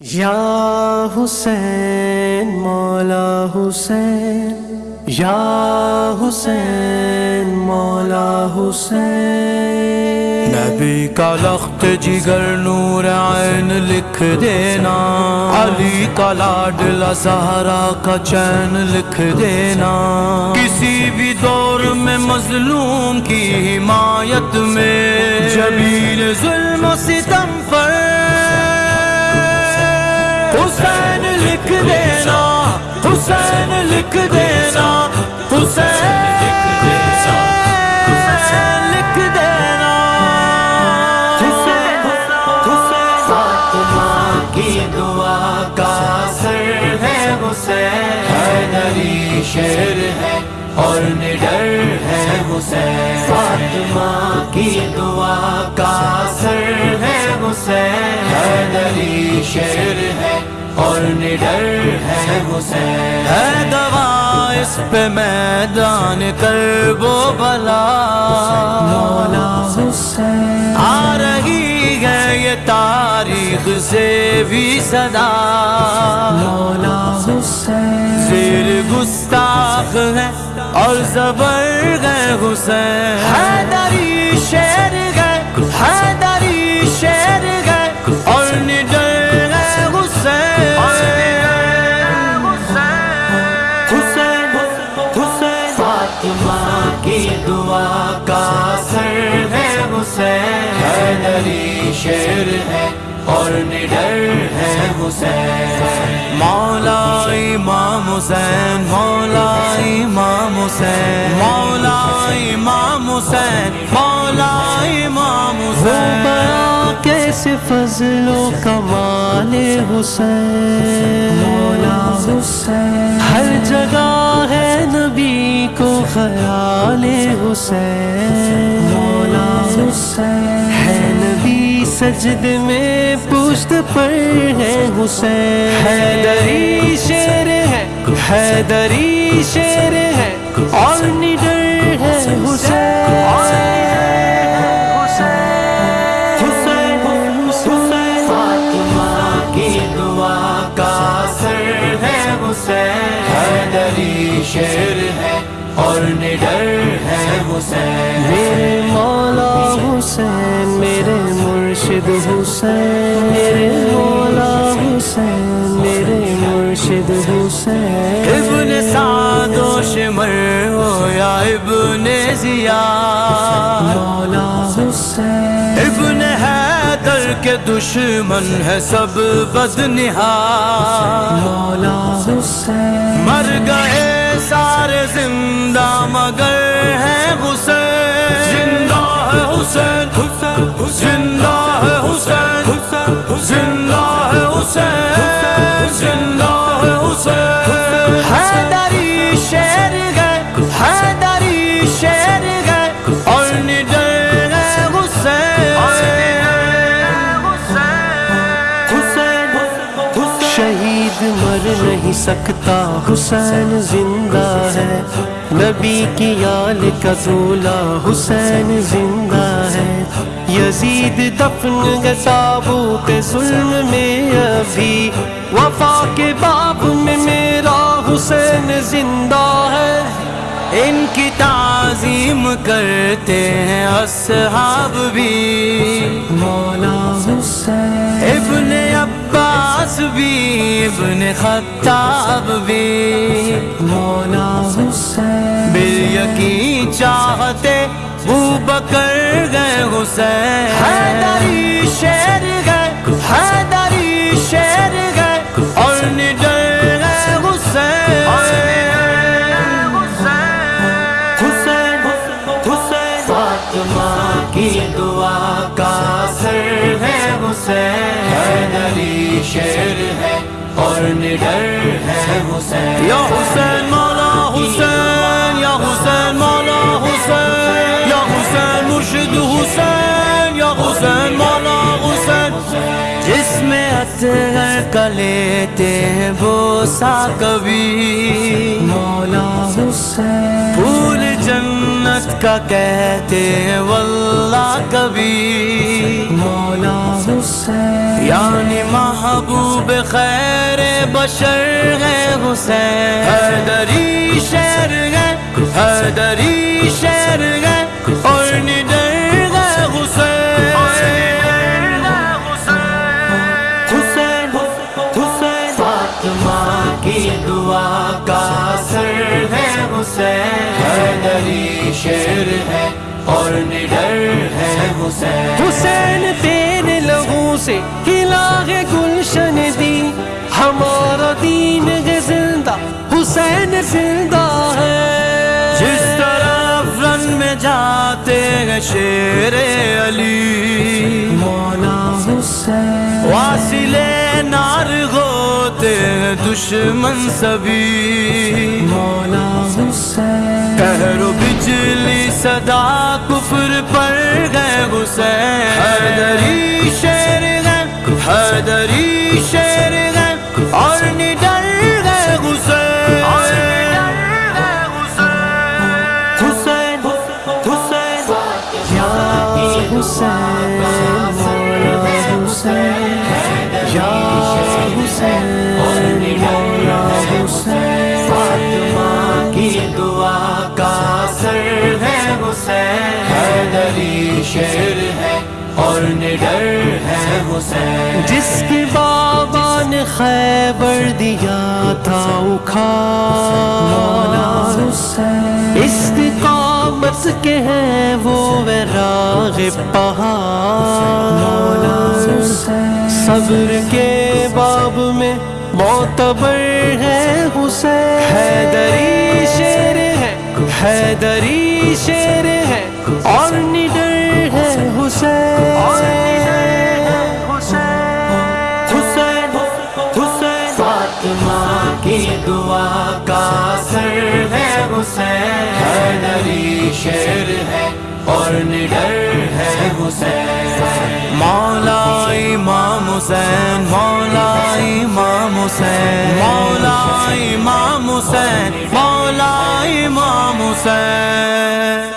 یا حسین، مولا حسین، یا حسین، مولا حسین۔ نبی کا لخت جگر نور عین لکھ دینا۔ علی کا لاڈلا سہارا کا چین لکھ دینا۔ کسی بھی دور میں مظلوم کی حمایت میں۔ جبیل ظلم و ستم لکھ دینا حسین لکھ کی دعا کا سر ہے شیر ہے اور نڈر ہے حسین فاطمہ کی دعا کا سر ہے حسین حیدری شیر ہے اور نڈر ہے حسین۔ ہے دوا اس پہ میدان کر وہ بلا۔ مولا حسین۔ آ رہی ہے یہ تاریخ سے بھی صدا۔ مولا حسین۔ زیر گستاخ ہے اور زبر گئے حسین۔ حیدری شیر گئے حیدری شیر گئے حیدری شیر ہے اور نڈر ہے حسین۔ مولا امام حسین مولا امام حسین۔ مولا امام حسین مولا امام حسین۔ کیسے فضل و کمال حسین۔ مولا حسین۔ ہر جگہ ہے نبی کو خیال حسین۔ مولا حسین۔ سجد میں پشت پر ہے حسین۔ حیدری شیر ہے۔ حیدری شیر ہے۔ اور نڈر ہے حسین۔ دعا کا سر ہے حسین۔ حیدری شیر ہے۔ اور نڈر ہے حسین۔ میرے مولا حسین میرے مرشد حسین۔ میرے مولا حسین میرے مرشد حسین۔ ابن سعد و شمر ہو یا ابن ضیا مولا حسین۔ ابن حیدر کے دشمن ہے سب بدنہا مولا حسین زندہ ہے حسین زندہ ہے حسین شہید مر نہیں سکتا حسین زندہ ہے۔ نبی کی آل کا دولہ حسین زندہ ہے۔ یزید دفن گے تابوت ظلم میں ابھی۔ وفا کے باب میں میرا حسین زندہ ہے۔ ان کی تعظیم کرتے ہیں اصحاب بھی۔ مولا حسین۔ ابن عباس بھی۔ ابن خطاب بھی مولا حسین۔ بل یقین چاہتے وہ بکر گئے حسین۔ حیدری شیر گئے، حیدری شیر گئے۔ اور نڈر گئے حسین۔ حسین۔ حسین فاطمہ کی دعا کا سر ہے حسین۔ حیدری شیر ہے۔ اور نڈر ہے حسین. یا حسین مولا حسین، یا حسین مولا حسین، یا حسین مرشد حسین. جس میں اطہر کا لیتے ہیں بوسا کبھی مولا حسین۔ پھول جنت کا کہتے ہیں واللہ کبھی۔ مولا حسین۔ یعنی محبوب خیر بشر ہے حسین۔ حیدری شہر ہے حیدری شہر ہے۔ حسین حیدری شیر ہے اور نڈر ہے حسین۔ حسین تیرے لہو سے ہلا ہے گلشن دی۔ ہمارا دین ہے زندہ حسین زندہ ہے۔ جس طرف رن میں جاتے ہیں شیر علی۔ مولا حسین۔ واصل نار ہیں دشمن سبھی۔ مولا حسین۔ کہر و بجلی صدا کفر پر گئے حسین۔ حیدری شیر ہے حیدری اور نڈر ہے حسین جس کے بابا نے خیبر دیا تھا مولا حسین استقامت کے ہیں وہ وراغ پہاڑ۔ صبر کے باب میں معتبر ہے حسین۔ حیدری شیر ہے، حیدری شیر ہے۔ اور دعا کا اثر ہے حسین۔ حیدری شیر ہے اور نڈر ہے حسین۔ مولا امام حسین، مولا امام حسین۔ مولا امام حسین، مولا امام حسین۔